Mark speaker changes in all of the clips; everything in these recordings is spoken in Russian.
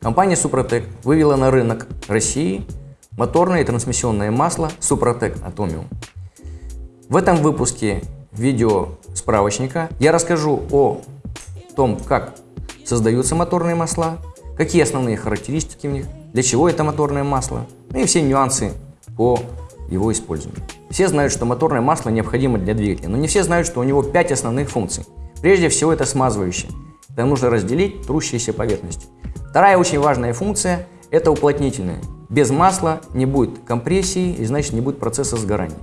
Speaker 1: Компания Супротек вывела на рынок России моторное и трансмиссионное масло Супротек Atomium. В этом выпуске видео справочника я расскажу о том, как создаются моторные масла, какие основные характеристики в них, для чего это моторное масло, ну и все нюансы по его использованию. Все знают, что моторное масло необходимо для двигателя, но не все знают, что у него 5 основных функций. Прежде всего это смазывающее. Там нужно разделить трущиеся поверхности. Вторая очень важная функция – это уплотнительная. Без масла не будет компрессии и значит не будет процесса сгорания.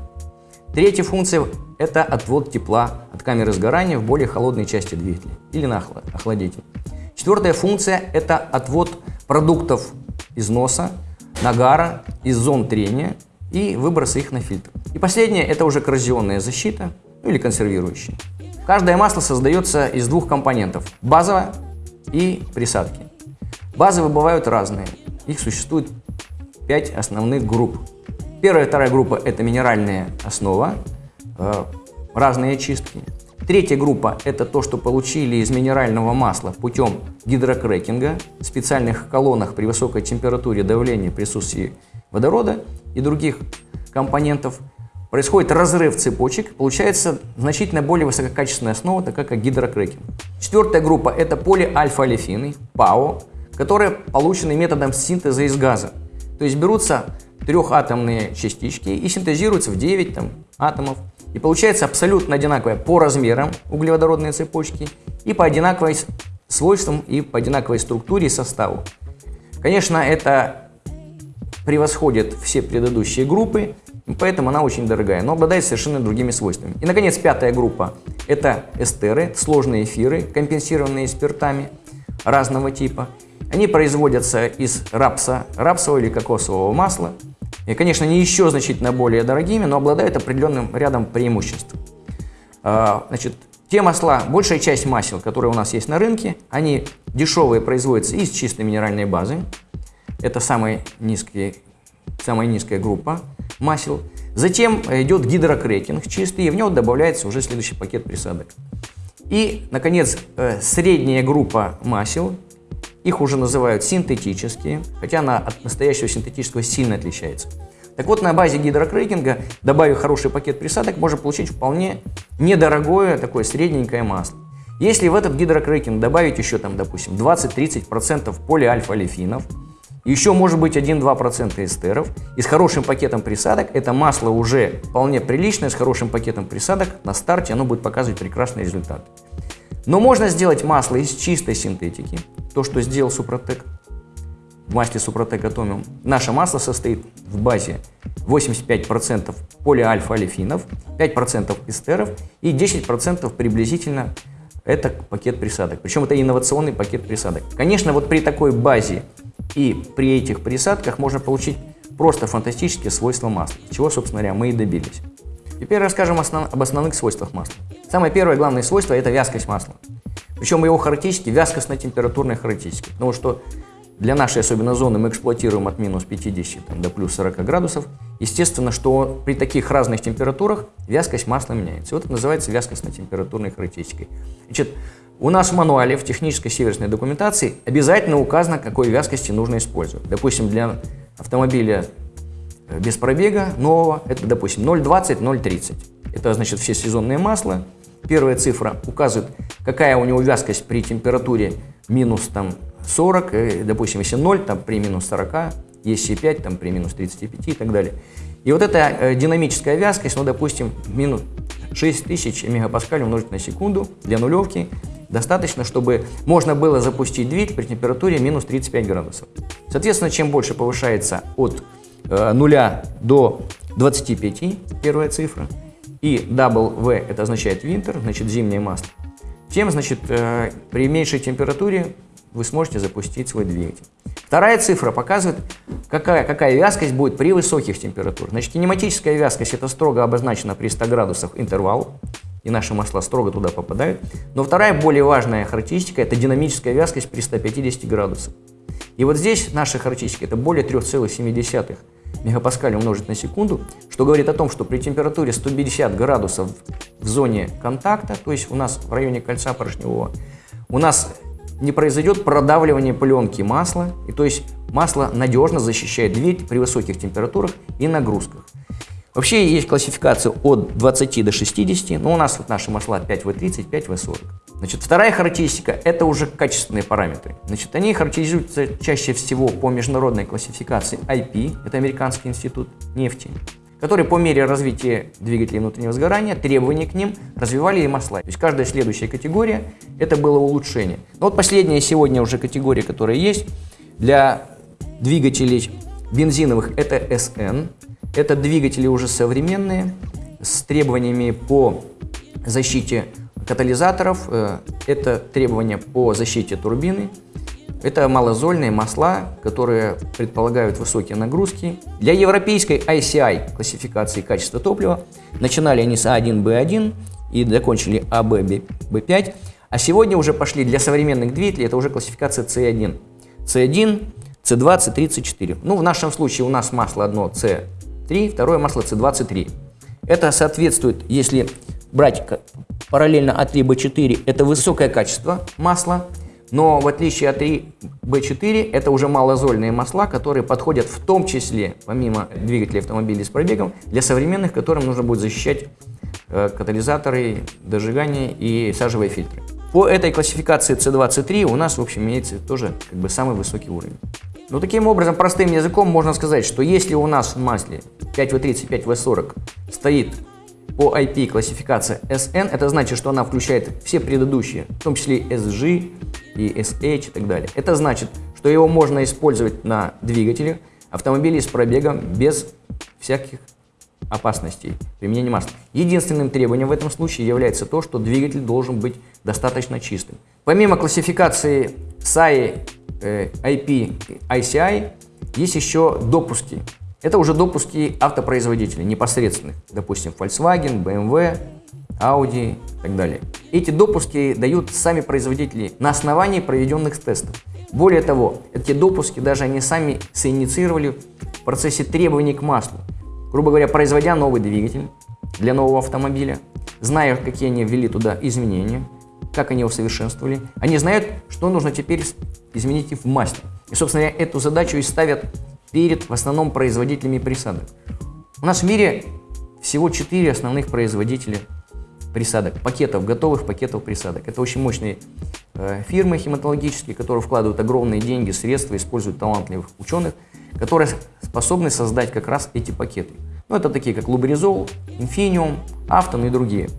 Speaker 1: Третья функция – это отвод тепла от камеры сгорания в более холодной части двигателя или на охладитель. Четвертая функция – это отвод продуктов износа, нагара из зон трения и выброса их на фильтр. И последнее – это уже коррозионная защита ну, или консервирующая. Каждое масло создается из двух компонентов – базовое и присадки. Базовые бывают разные, их существует пять основных групп. Первая и вторая группа – это минеральная основа, э, разные очистки. Третья группа – это то, что получили из минерального масла путем гидрокрекинга в специальных колоннах при высокой температуре давления присутствии водорода и других компонентов. Происходит разрыв цепочек, получается значительно более высококачественная основа, такая как гидрокрекинг. Четвертая группа – это полиальфа-олефины, ПАО, которые получены методом синтеза из газа. То есть берутся трехатомные частички и синтезируются в 9 там, атомов. И получается абсолютно одинаковая по размерам углеводородные цепочки и по одинаковой свойствам и по одинаковой структуре и составу. Конечно, это превосходит все предыдущие группы, поэтому она очень дорогая, но обладает совершенно другими свойствами. И, наконец, пятая группа – это эстеры, сложные эфиры, компенсированные спиртами разного типа. Они производятся из рапса, рапсового или кокосового масла, и, конечно, не еще значительно более дорогими, но обладают определенным рядом преимуществ. А, значит, те масла, большая часть масел, которые у нас есть на рынке, они дешевые производятся из чистой минеральной базы. Это самая низкая, самая низкая группа масел. Затем идет гидрокрекинг чистый, и в него добавляется уже следующий пакет присадок. И, наконец, э, средняя группа масел, их уже называют синтетические, хотя она от настоящего синтетического сильно отличается. Так вот, на базе гидрокрекинга, добавив хороший пакет присадок, можно получить вполне недорогое такое средненькое масло. Если в этот гидрокрекинг добавить еще, там, допустим, 20-30% полиальфа-олефинов, еще может быть 1-2% эстеров, и с хорошим пакетом присадок, это масло уже вполне приличное, с хорошим пакетом присадок, на старте оно будет показывать прекрасный результат. Но можно сделать масло из чистой синтетики, то, что сделал Супротек в масле Супротек Атомиум. Наше масло состоит в базе 85% полиальфа-олефинов, 5% эстеров и 10% приблизительно это пакет присадок. Причем это инновационный пакет присадок. Конечно, вот при такой базе и при этих присадках можно получить просто фантастические свойства масла, чего, собственно говоря, мы и добились. Теперь расскажем основ... об основных свойствах масла. Самое первое главное свойство – это вязкость масла. Причем его характеристики – вязкостно-температурные характеристики. Потому что для нашей особенно зоны мы эксплуатируем от минус 50 там, до плюс 40 градусов. Естественно, что при таких разных температурах вязкость масла меняется. Вот это называется вязкостно-температурной характеристикой. Значит, у нас в мануале, в технической северной документации обязательно указано, какой вязкости нужно использовать. Допустим, для автомобиля э, без пробега нового, это, допустим, 0,20, 0,30. Это значит все сезонные масла. Первая цифра указывает, какая у него вязкость при температуре минус там, 40, и, допустим, если 0, там при минус 40, если 5, там при минус 35 и так далее. И вот эта э, динамическая вязкость, ну, допустим, минус 6000 мегапаскаль умножить на секунду для нулевки, достаточно, чтобы можно было запустить двигатель при температуре минус 35 градусов. Соответственно, чем больше повышается от э, 0 до 25, первая цифра, и W это означает winter, значит зимнее масло, тем, значит, э, при меньшей температуре вы сможете запустить свой двигатель. Вторая цифра показывает, какая, какая вязкость будет при высоких температурах. Значит, кинематическая вязкость это строго обозначена при 100 градусах интервал, и наши масла строго туда попадают. Но вторая более важная характеристика это динамическая вязкость при 150 градусах. И вот здесь наши характеристики это более 3,7 мегапаскаль умножить на секунду, что говорит о том, что при температуре 150 градусов в зоне контакта, то есть у нас в районе кольца поршневого, у нас не произойдет продавливание пленки масла, и то есть масло надежно защищает двигатель при высоких температурах и нагрузках. Вообще есть классификация от 20 до 60, но у нас вот наши масла 5В30, 5В40. Значит, вторая характеристика – это уже качественные параметры. Значит, они характеризуются чаще всего по международной классификации IP, это Американский институт нефти, который по мере развития двигателей внутреннего сгорания, требований к ним развивали и масла. То есть каждая следующая категория – это было улучшение. Но вот последняя сегодня уже категория, которая есть для двигателей бензиновых – это SN, это двигатели уже современные, с требованиями по защите катализаторов, э, это требования по защите турбины, это малозольные масла, которые предполагают высокие нагрузки. Для европейской ICI классификации качества топлива начинали они с А1, Б1 и закончили АБ, Б5. А сегодня уже пошли для современных двигателей, это уже классификация C1. C1, C2, C3, C4. Ну, в нашем случае у нас масло одно C C3, второе масло C23. Это соответствует, если брать параллельно А3Б4, это высокое качество масла, но в отличие от А3Б4, это уже малозольные масла, которые подходят в том числе, помимо двигателей автомобилей с пробегом, для современных, которым нужно будет защищать э, катализаторы, дожигания и сажевые фильтры. По этой классификации C2, C3 у нас, в общем, имеется тоже как бы самый высокий уровень. Ну, таким образом, простым языком можно сказать, что если у нас в масле 5В30, 5В40 стоит по IP классификация SN, это значит, что она включает все предыдущие, в том числе SG и SH и так далее. Это значит, что его можно использовать на двигателях автомобилей с пробегом без всяких опасностей применения масла. Единственным требованием в этом случае является то, что двигатель должен быть достаточно чистым. Помимо классификации SAI Э, IP, ICI, есть еще допуски. Это уже допуски автопроизводителей непосредственных, допустим, Volkswagen, BMW, Audi и так далее. Эти допуски дают сами производители на основании проведенных тестов. Более того, эти допуски даже они сами синициировали в процессе требований к маслу. Грубо говоря, производя новый двигатель для нового автомобиля, зная, какие они ввели туда изменения, как они усовершенствовали, они знают, что нужно теперь изменить в масле. И, собственно эту задачу и ставят перед в основном производителями присадок. У нас в мире всего 4 основных производителя присадок, пакетов, готовых пакетов присадок. Это очень мощные э, фирмы хематологические, которые вкладывают огромные деньги, средства, используют талантливых ученых, которые способны создать как раз эти пакеты. Ну, это такие, как Лубризол, Infineum, Afton и другие.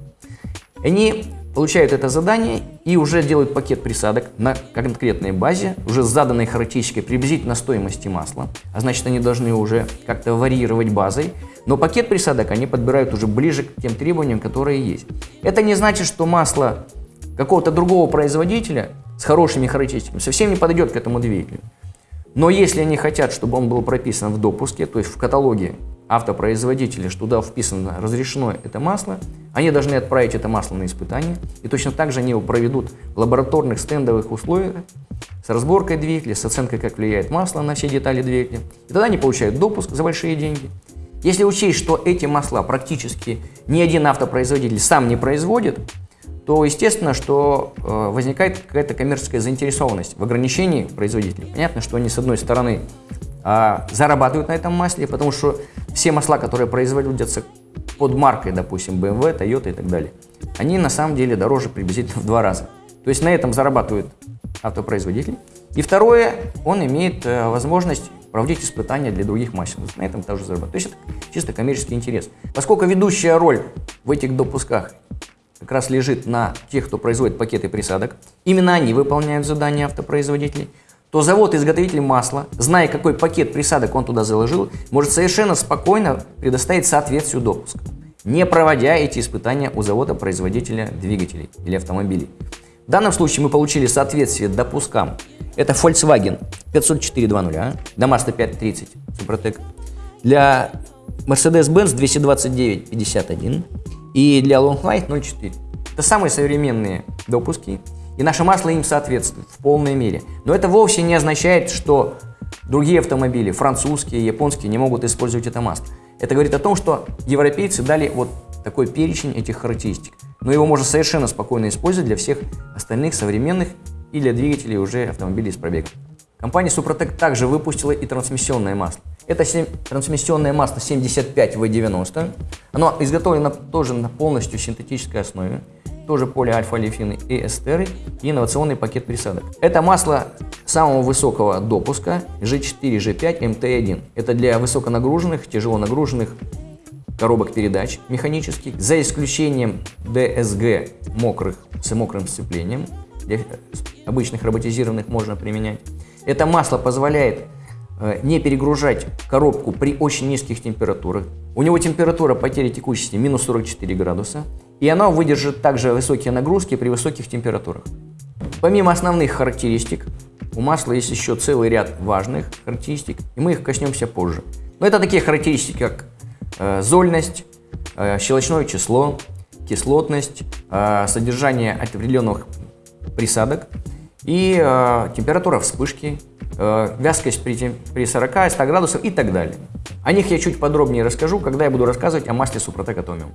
Speaker 1: Они получают это задание и уже делают пакет присадок на конкретной базе, уже с заданной характеристикой приблизительно стоимости масла, а значит они должны уже как-то варьировать базой, но пакет присадок они подбирают уже ближе к тем требованиям, которые есть. Это не значит, что масло какого-то другого производителя с хорошими характеристиками совсем не подойдет к этому двигателю. Но если они хотят, чтобы он был прописан в допуске, то есть в каталоге автопроизводителя, что туда вписано разрешено это масло, они должны отправить это масло на испытание, и точно так же они его проведут в лабораторных стендовых условиях с разборкой двигателя, с оценкой, как влияет масло на все детали двигателя. И тогда они получают допуск за большие деньги. Если учесть, что эти масла практически ни один автопроизводитель сам не производит, то естественно, что э, возникает какая-то коммерческая заинтересованность в ограничении производителей. Понятно, что они с одной стороны а, зарабатывают на этом масле, потому что все масла, которые производятся под маркой, допустим, BMW, Toyota и так далее, они на самом деле дороже приблизительно в два раза. То есть на этом зарабатывает автопроизводитель. И второе, он имеет э, возможность проводить испытания для других масел. На этом тоже зарабатывает. То есть это чисто коммерческий интерес. Поскольку ведущая роль в этих допусках как раз лежит на тех, кто производит пакеты присадок, именно они выполняют задания автопроизводителей, то завод-изготовитель масла, зная, какой пакет присадок он туда заложил, может совершенно спокойно предоставить соответствию допуска, не проводя эти испытания у завода-производителя двигателей или автомобилей. В данном случае мы получили соответствие допускам. Это Volkswagen 504.2.0, а? для Mazda 530 Супротек, для Mercedes-Benz 229.51 и для Long Light 0.4. Это самые современные допуски, и наше масло им соответствует в полной мере. Но это вовсе не означает, что другие автомобили, французские, японские, не могут использовать это масло. Это говорит о том, что европейцы дали вот такой перечень этих характеристик. Но его можно совершенно спокойно использовать для всех остальных современных и для двигателей уже автомобилей с пробегом. Компания Супротек также выпустила и трансмиссионное масло. Это трансмиссионное масло 75В90. Оно изготовлено тоже на полностью синтетической основе. Тоже полиальфа-олефины и эстеры и инновационный пакет присадок. Это масло самого высокого допуска G4, G5, MT1. Это для высоконагруженных, тяжело нагруженных коробок передач механических, за исключением DSG мокрых с мокрым сцеплением. Для обычных роботизированных можно применять. Это масло позволяет э, не перегружать коробку при очень низких температурах. У него температура потери текучести минус 44 градуса. И оно выдержит также высокие нагрузки при высоких температурах. Помимо основных характеристик, у масла есть еще целый ряд важных характеристик, и мы их коснемся позже. Но это такие характеристики, как э, зольность, э, щелочное число, кислотность, э, содержание определенных присадок, и э, температура вспышки, э, вязкость при, при 40-100 градусах и так далее. О них я чуть подробнее расскажу, когда я буду рассказывать о масле Супротек Atomium.